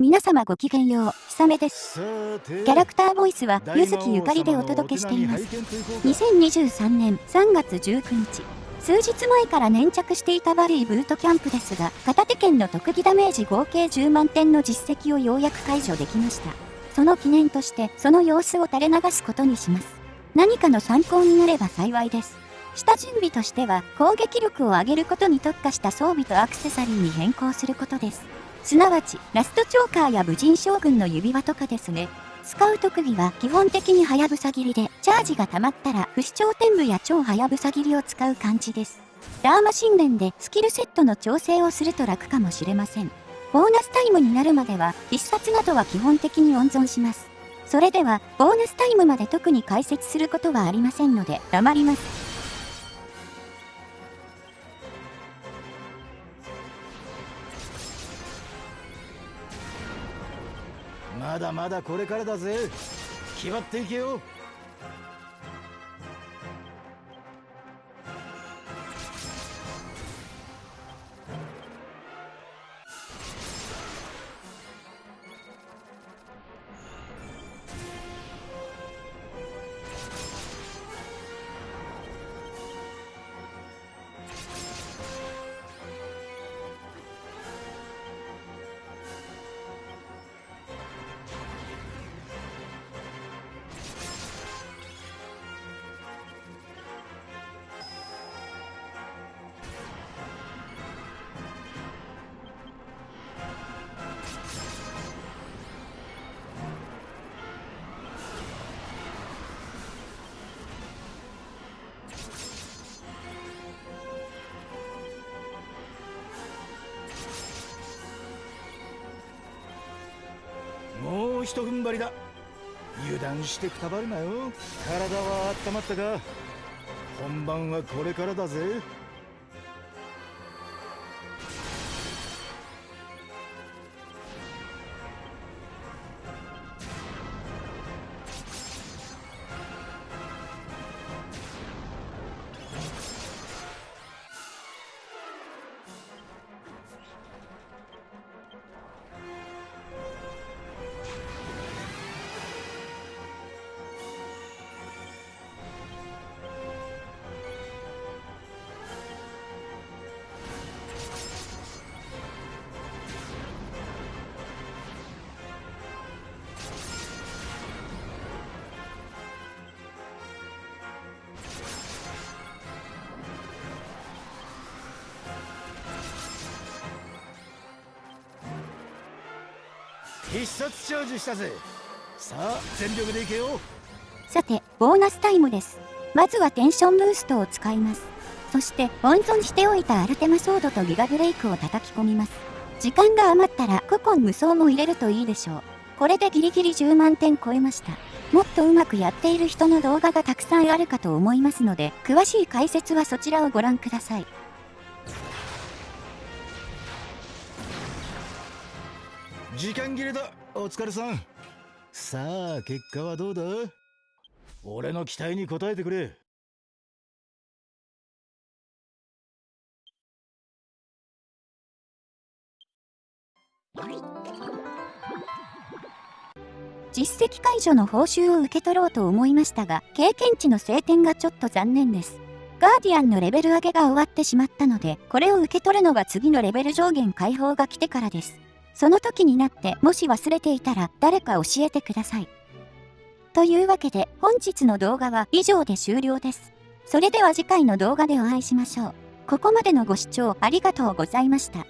皆様ごきげんよう、ひさめです。キャラクターボイスは、ゆずきゆかりでお届けしています。2023年3月19日。数日前から粘着していたバリーブートキャンプですが、片手剣の特技ダメージ合計10万点の実績をようやく解除できました。その記念として、その様子を垂れ流すことにします。何かの参考になれば幸いです。下準備としては、攻撃力を上げることに特化した装備とアクセサリーに変更することです。すなわち、ラストチョーカーや武人将軍の指輪とかですね。使う特技は基本的にハヤブサ切りで、チャージが溜まったら不死鳥天部や超ハヤブサ切りを使う感じです。ダーマ神殿でスキルセットの調整をすると楽かもしれません。ボーナスタイムになるまでは必殺などは基本的に温存します。それでは、ボーナスタイムまで特に解説することはありませんので、黙ります。まだまだこれからだぜ。決まっていけよ。うひと踏ん張りだ。油断してくたばるなよ。体は温まったか本番はこれからだぜ。必殺チャージしたぜ。さあ全力でいけよ。さてボーナスタイムです。まずはテンションブーストを使います。そして温存しておいたアルテマソードとギガブレイクを叩き込みます。時間が余ったら古今無双も入れるといいでしょう。これでギリギリ10万点超えました。もっとうまくやっている人の動画がたくさんあるかと思いますので詳しい解説はそちらをご覧ください。時間切れだ。お疲れさん。さあ結果はどうだ？俺の期待に応えてくれ。実績解除の報酬を受け取ろうと思いましたが経験値の晴天がちょっと残念です。ガーディアンのレベル上げが終わってしまったのでこれを受け取るのは次のレベル上限解放が来てからです。その時になってもし忘れていたら誰か教えてください。というわけで本日の動画は以上で終了です。それでは次回の動画でお会いしましょう。ここまでのご視聴ありがとうございました。